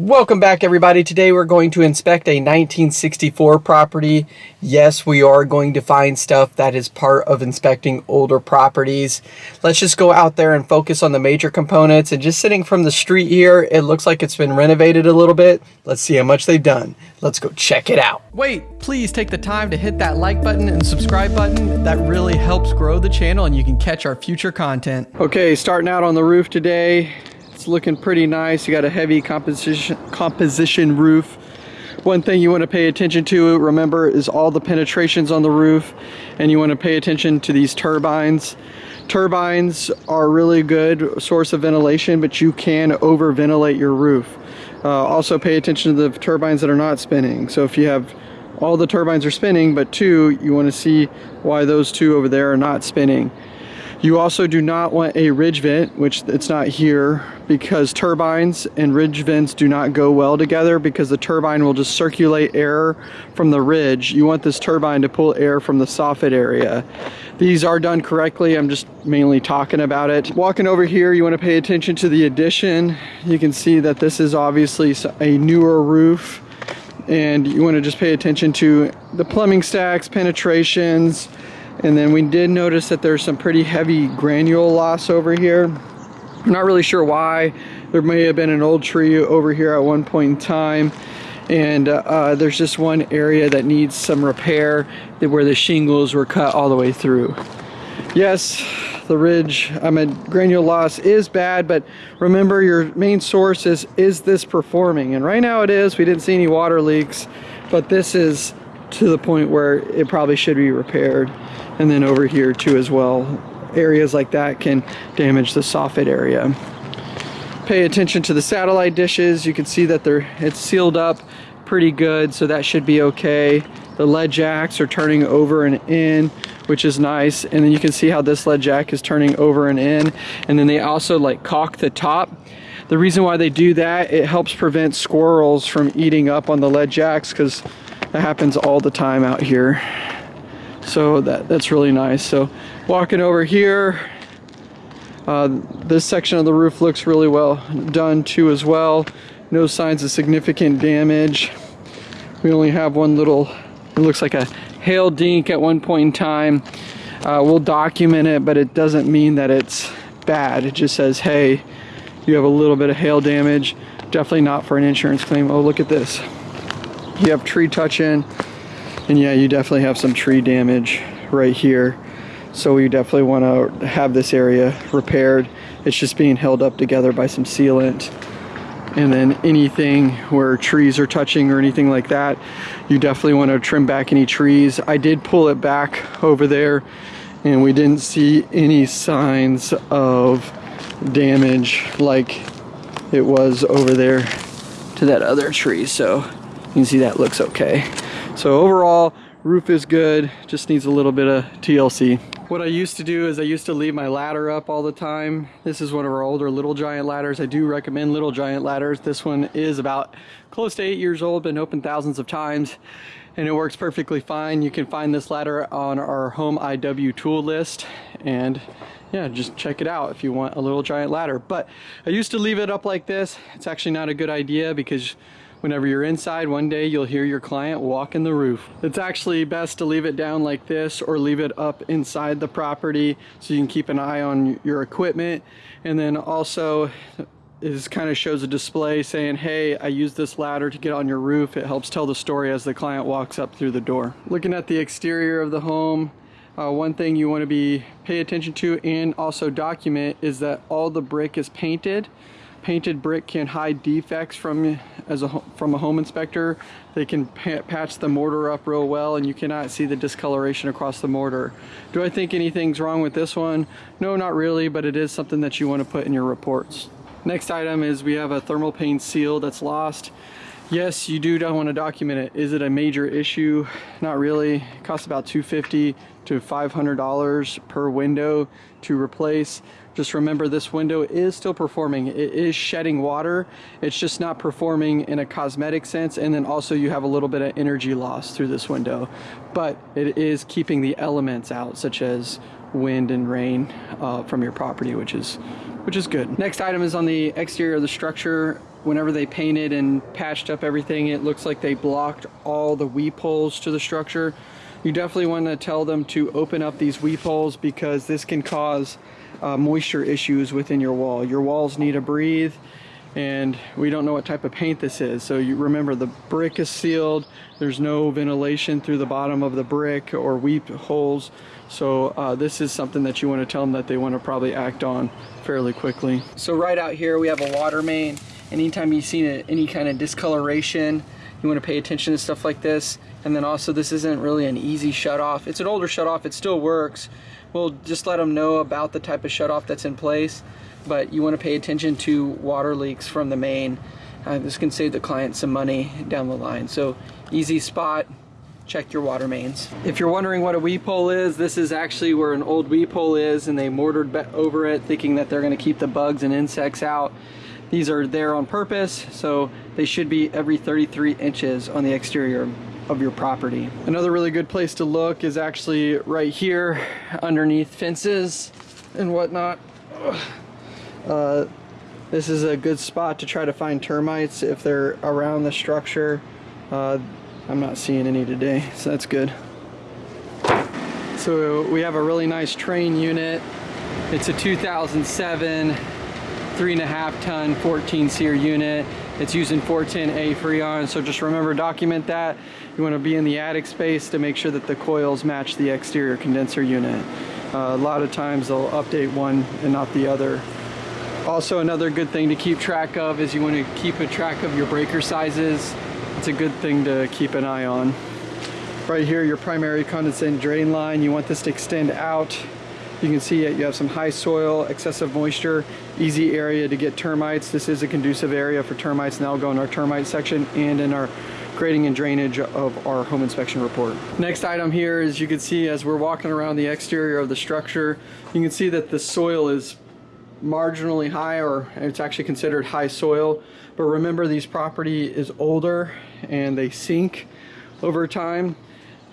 Welcome back everybody. Today we're going to inspect a 1964 property. Yes, we are going to find stuff that is part of inspecting older properties. Let's just go out there and focus on the major components and just sitting from the street here, it looks like it's been renovated a little bit. Let's see how much they've done. Let's go check it out. Wait, please take the time to hit that like button and subscribe button. That really helps grow the channel and you can catch our future content. Okay, starting out on the roof today. It's looking pretty nice. You got a heavy composition, composition roof. One thing you want to pay attention to, remember, is all the penetrations on the roof. And you want to pay attention to these turbines. Turbines are really good source of ventilation, but you can over ventilate your roof. Uh, also pay attention to the turbines that are not spinning. So if you have all the turbines are spinning, but two, you want to see why those two over there are not spinning. You also do not want a ridge vent, which it's not here, because turbines and ridge vents do not go well together because the turbine will just circulate air from the ridge. You want this turbine to pull air from the soffit area. These are done correctly. I'm just mainly talking about it. Walking over here, you want to pay attention to the addition. You can see that this is obviously a newer roof and you want to just pay attention to the plumbing stacks, penetrations, and then we did notice that there's some pretty heavy granule loss over here. I'm not really sure why. There may have been an old tree over here at one point in time. And uh, uh, there's just one area that needs some repair where the shingles were cut all the way through. Yes, the ridge, I mean, granule loss is bad, but remember your main source is, is this performing? And right now it is, we didn't see any water leaks, but this is to the point where it probably should be repaired and then over here too as well areas like that can damage the soffit area. Pay attention to the satellite dishes. You can see that they're it's sealed up pretty good so that should be okay. The lead jacks are turning over and in which is nice. And then you can see how this lead jack is turning over and in. And then they also like caulk the top. The reason why they do that it helps prevent squirrels from eating up on the lead jacks because that happens all the time out here. So that that's really nice. So walking over here uh, this section of the roof looks really well done too as well. No signs of significant damage. We only have one little it looks like a hail dink at one point in time. Uh, we'll document it but it doesn't mean that it's bad. It just says hey you have a little bit of hail damage. Definitely not for an insurance claim. Oh look at this. You have tree touching and yeah, you definitely have some tree damage right here. So we definitely want to have this area repaired. It's just being held up together by some sealant. And then anything where trees are touching or anything like that, you definitely want to trim back any trees. I did pull it back over there and we didn't see any signs of damage like it was over there to that other tree. So you can see that looks okay. So overall, roof is good, just needs a little bit of TLC. What I used to do is I used to leave my ladder up all the time. This is one of our older Little Giant ladders. I do recommend Little Giant ladders. This one is about close to eight years old, been opened thousands of times and it works perfectly fine. You can find this ladder on our home IW tool list and yeah, just check it out if you want a Little Giant ladder. But I used to leave it up like this. It's actually not a good idea because Whenever you're inside one day, you'll hear your client walk in the roof. It's actually best to leave it down like this or leave it up inside the property so you can keep an eye on your equipment. And then also, it kind of shows a display saying, hey, I use this ladder to get on your roof. It helps tell the story as the client walks up through the door. Looking at the exterior of the home, uh, one thing you want to be pay attention to and also document is that all the brick is painted painted brick can hide defects from as a from a home inspector. They can patch the mortar up real well and you cannot see the discoloration across the mortar. Do I think anything's wrong with this one? No not really but it is something that you want to put in your reports. Next item is we have a thermal pane seal that's lost. Yes you do want to document it. Is it a major issue? Not really. It costs about 250 to $500 per window to replace just remember this window is still performing. It is shedding water. It's just not performing in a cosmetic sense. And then also you have a little bit of energy loss through this window. But it is keeping the elements out such as wind and rain uh, from your property, which is which is good. Next item is on the exterior of the structure. whenever they painted and patched up everything, it looks like they blocked all the weep holes to the structure. You definitely want to tell them to open up these weep holes because this can cause uh, moisture issues within your wall. Your walls need to breathe and we don't know what type of paint this is. So you remember the brick is sealed. There's no ventilation through the bottom of the brick or weep holes. So uh, this is something that you want to tell them that they want to probably act on fairly quickly. So right out here we have a water main. Anytime you see any kind of discoloration, you want to pay attention to stuff like this. And then also this isn't really an easy shut off. It's an older shut off, it still works. We'll just let them know about the type of shut off that's in place but you want to pay attention to water leaks from the main. Uh, this can save the client some money down the line. So easy spot, check your water mains. If you're wondering what a weep hole is, this is actually where an old weep hole is and they mortared over it thinking that they're gonna keep the bugs and insects out. These are there on purpose, so they should be every 33 inches on the exterior of your property. Another really good place to look is actually right here underneath fences and whatnot. Uh, this is a good spot to try to find termites if they're around the structure. Uh, I'm not seeing any today, so that's good. So we have a really nice Trane unit. It's a 2007 three and a half ton 14 SEER unit. It's using 410A Freon, so just remember document that. You want to be in the attic space to make sure that the coils match the exterior condenser unit. Uh, a lot of times they'll update one and not the other. Also another good thing to keep track of is you want to keep a track of your breaker sizes. It's a good thing to keep an eye on. Right here, your primary condensate drain line, you want this to extend out. You can see it, you have some high soil, excessive moisture, easy area to get termites. This is a conducive area for termites and that'll go in our termite section and in our grading and drainage of our home inspection report. Next item here is you can see as we're walking around the exterior of the structure, you can see that the soil is marginally high or it's actually considered high soil but remember these property is older and they sink over time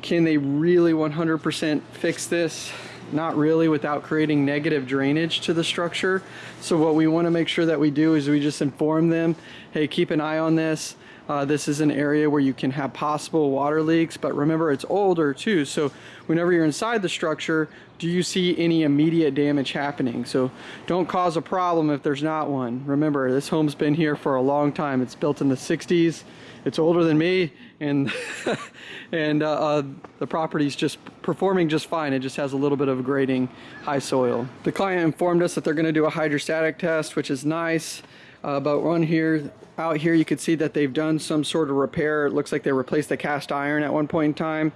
can they really 100% fix this not really without creating negative drainage to the structure so what we want to make sure that we do is we just inform them hey keep an eye on this uh, this is an area where you can have possible water leaks, but remember it's older too. So whenever you're inside the structure, do you see any immediate damage happening? So don't cause a problem if there's not one. Remember, this home's been here for a long time. It's built in the 60s. It's older than me, and and uh, uh, the property's just performing just fine. It just has a little bit of grading, high soil. The client informed us that they're going to do a hydrostatic test, which is nice. Uh, but on here, out here, you can see that they've done some sort of repair. It looks like they replaced the cast iron at one point in time.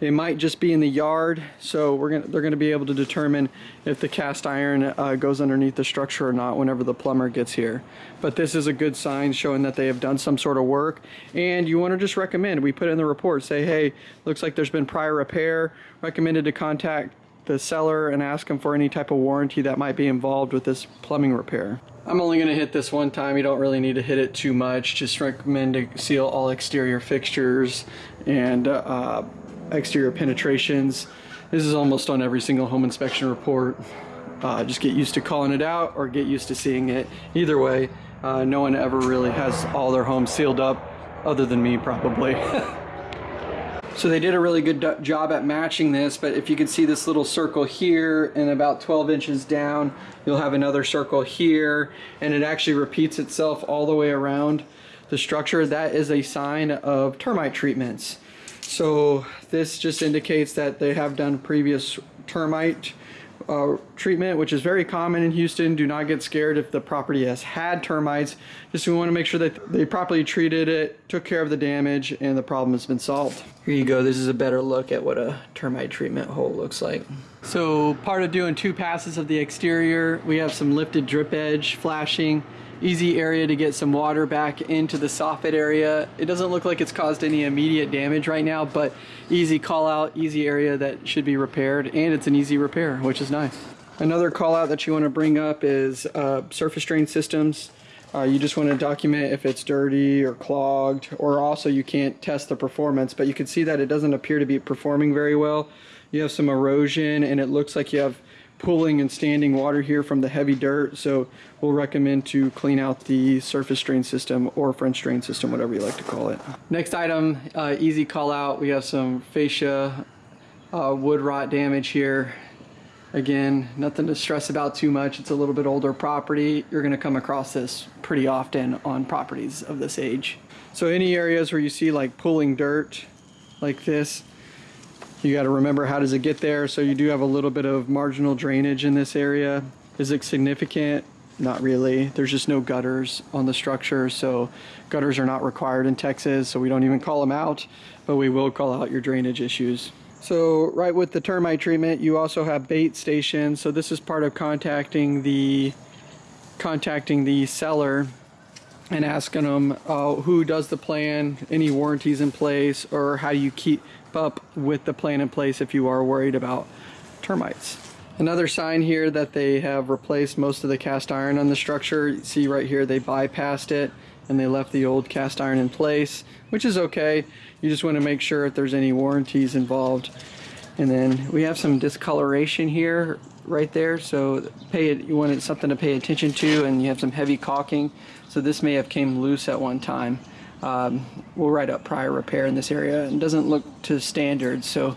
It might just be in the yard, so we're gonna, they're gonna be able to determine if the cast iron uh, goes underneath the structure or not whenever the plumber gets here. But this is a good sign showing that they have done some sort of work. And you wanna just recommend, we put in the report, say, hey, looks like there's been prior repair, recommended to contact the seller and ask them for any type of warranty that might be involved with this plumbing repair. I'm only going to hit this one time. You don't really need to hit it too much. Just recommend to seal all exterior fixtures and uh, exterior penetrations. This is almost on every single home inspection report. Uh, just get used to calling it out or get used to seeing it. Either way, uh, no one ever really has all their homes sealed up other than me probably. So they did a really good job at matching this, but if you can see this little circle here and about 12 inches down, you'll have another circle here, and it actually repeats itself all the way around the structure. That is a sign of termite treatments. So this just indicates that they have done previous termite uh, treatment, which is very common in Houston. Do not get scared if the property has had termites. Just we want to make sure that they properly treated it, took care of the damage, and the problem has been solved. Here you go. This is a better look at what a termite treatment hole looks like. So part of doing two passes of the exterior, we have some lifted drip edge flashing easy area to get some water back into the soffit area. It doesn't look like it's caused any immediate damage right now, but easy call out, easy area that should be repaired, and it's an easy repair, which is nice. Another call out that you want to bring up is uh, surface drain systems. Uh, you just want to document if it's dirty or clogged, or also you can't test the performance, but you can see that it doesn't appear to be performing very well. You have some erosion and it looks like you have pulling and standing water here from the heavy dirt. So we'll recommend to clean out the surface drain system or French drain system, whatever you like to call it. Next item, uh, easy call out. We have some fascia uh, wood rot damage here. Again, nothing to stress about too much. It's a little bit older property. You're gonna come across this pretty often on properties of this age. So any areas where you see like pulling dirt like this, you gotta remember how does it get there. So you do have a little bit of marginal drainage in this area. Is it significant? Not really. There's just no gutters on the structure. So gutters are not required in Texas. So we don't even call them out, but we will call out your drainage issues. So right with the termite treatment, you also have bait stations. So this is part of contacting the contacting the seller and asking them uh, who does the plan, any warranties in place, or how do you keep up with the plan in place if you are worried about termites. Another sign here that they have replaced most of the cast iron on the structure. You see right here they bypassed it and they left the old cast iron in place, which is okay. You just want to make sure if there's any warranties involved. And then we have some discoloration here right there. So pay it, you want something to pay attention to and you have some heavy caulking. So this may have came loose at one time. Um, we'll write up prior repair in this area. It doesn't look to standards, so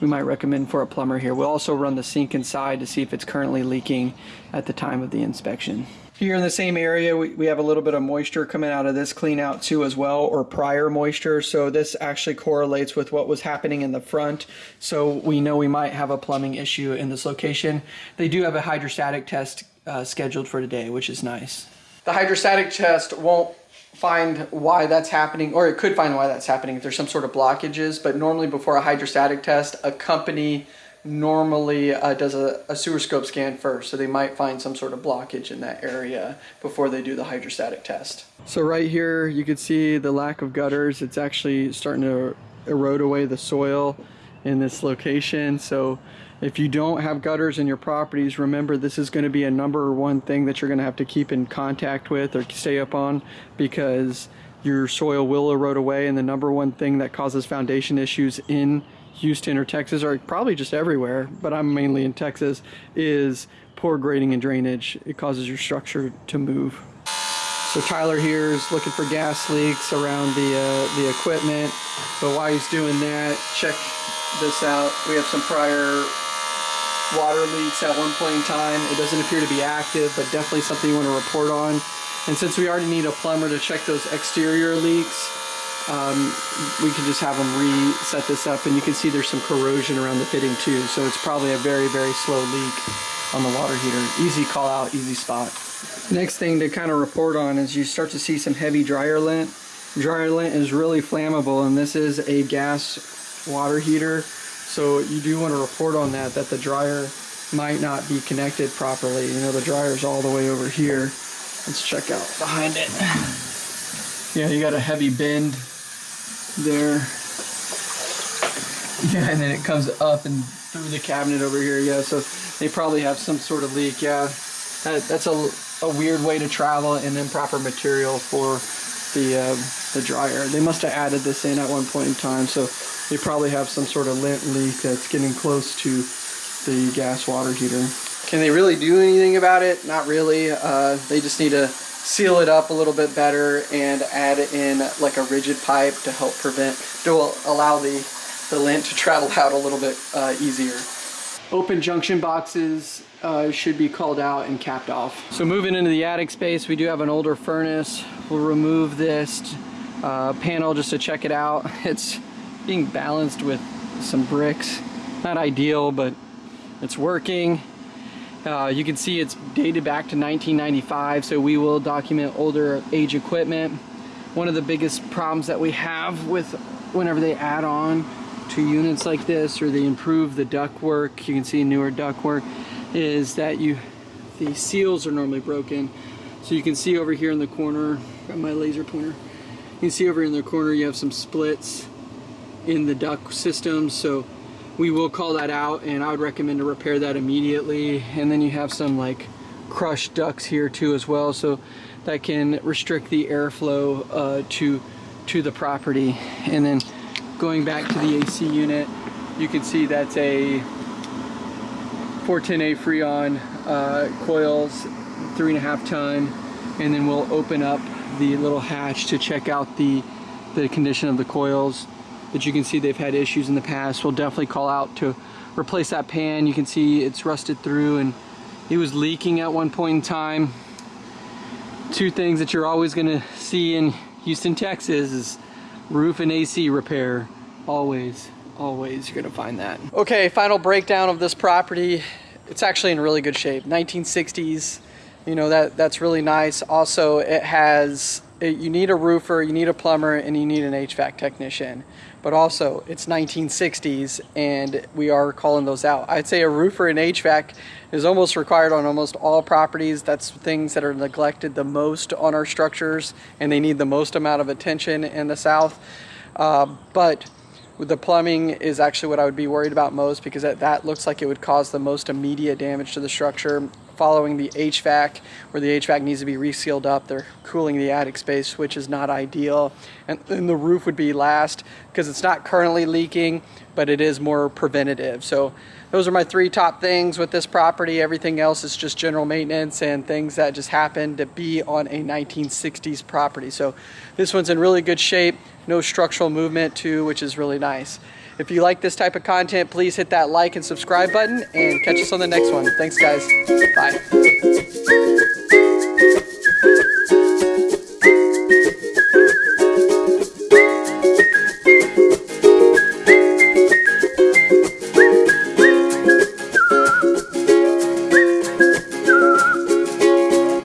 we might recommend for a plumber here. We'll also run the sink inside to see if it's currently leaking at the time of the inspection. Here in the same area, we, we have a little bit of moisture coming out of this clean out too as well, or prior moisture. So this actually correlates with what was happening in the front. So we know we might have a plumbing issue in this location. They do have a hydrostatic test uh, scheduled for today, which is nice. The hydrostatic test won't find why that's happening, or it could find why that's happening if there's some sort of blockages, but normally before a hydrostatic test, a company normally uh, does a, a, sewer scope scan first, so they might find some sort of blockage in that area before they do the hydrostatic test. So right here, you can see the lack of gutters. It's actually starting to erode away the soil in this location. So if you don't have gutters in your properties, remember this is going to be a number one thing that you're going to have to keep in contact with or stay up on because your soil will erode away and the number one thing that causes foundation issues in Houston or Texas or probably just everywhere, but I'm mainly in Texas, is poor grading and drainage. It causes your structure to move. So Tyler here is looking for gas leaks around the, uh, the equipment, but while he's doing that, check this out. We have some prior water leaks at one point in time. It doesn't appear to be active, but definitely something you want to report on. And since we already need a plumber to check those exterior leaks, um, we can just have them reset this up and you can see there's some corrosion around the fitting too. So it's probably a very, very slow leak on the water heater. Easy call out, easy spot. Next thing to kind of report on is you start to see some heavy dryer lint. Dryer lint is really flammable and this is a gas water heater. So you do want to report on that, that the dryer might not be connected properly. You know, the dryer's all the way over here. Let's check out behind it. Yeah, you got a heavy bend there. Yeah, and then it comes up and through the cabinet over here. Yeah, so they probably have some sort of leak. Yeah, that, that's a, a weird way to travel and improper material for the uh, the dryer. They must have added this in at one point in time, so they probably have some sort of lint leak that's getting close to the gas water heater. Can they really do anything about it? Not really. Uh, they just need to seal it up a little bit better and add in like a rigid pipe to help prevent, to allow the, the lint to travel out a little bit uh, easier. Open junction boxes uh, should be called out and capped off. So moving into the attic space, we do have an older furnace. We'll remove this uh, panel just to check it out. It's being balanced with some bricks. Not ideal, but it's working. Uh, you can see it's dated back to 1995, so we will document older age equipment. One of the biggest problems that we have with whenever they add on to units like this or they improve the ductwork, you can see newer ductwork, is that you the seals are normally broken. So you can see over here in the corner, my laser pointer, you can see over in the corner you have some splits in the duct system. So we will call that out and I would recommend to repair that immediately. And then you have some like crushed ducts here too as well. So that can restrict the airflow uh, to, to the property. And then going back to the AC unit, you can see that's a 410A Freon uh, coils, three and a half ton, and then we'll open up the little hatch to check out the, the condition of the coils. That you can see they've had issues in the past. We'll definitely call out to replace that pan. You can see it's rusted through and it was leaking at one point in time. Two things that you're always gonna see in Houston, Texas is roof and AC repair. Always, always you're gonna find that. Okay, final breakdown of this property. It's actually in really good shape. 1960s, you know, that that's really nice. Also, it has, it, you need a roofer, you need a plumber, and you need an HVAC technician but also it's 1960s and we are calling those out. I'd say a roofer and HVAC is almost required on almost all properties. That's things that are neglected the most on our structures and they need the most amount of attention in the South. Uh, but the plumbing is actually what I would be worried about most because that, that looks like it would cause the most immediate damage to the structure following the HVAC where the HVAC needs to be resealed up. They're cooling the attic space, which is not ideal. And then the roof would be last because it's not currently leaking, but it is more preventative. So those are my three top things with this property. Everything else is just general maintenance and things that just happen to be on a 1960s property. So this one's in really good shape. No structural movement too, which is really nice. If you like this type of content, please hit that like and subscribe button and catch us on the next one. Thanks guys. Bye.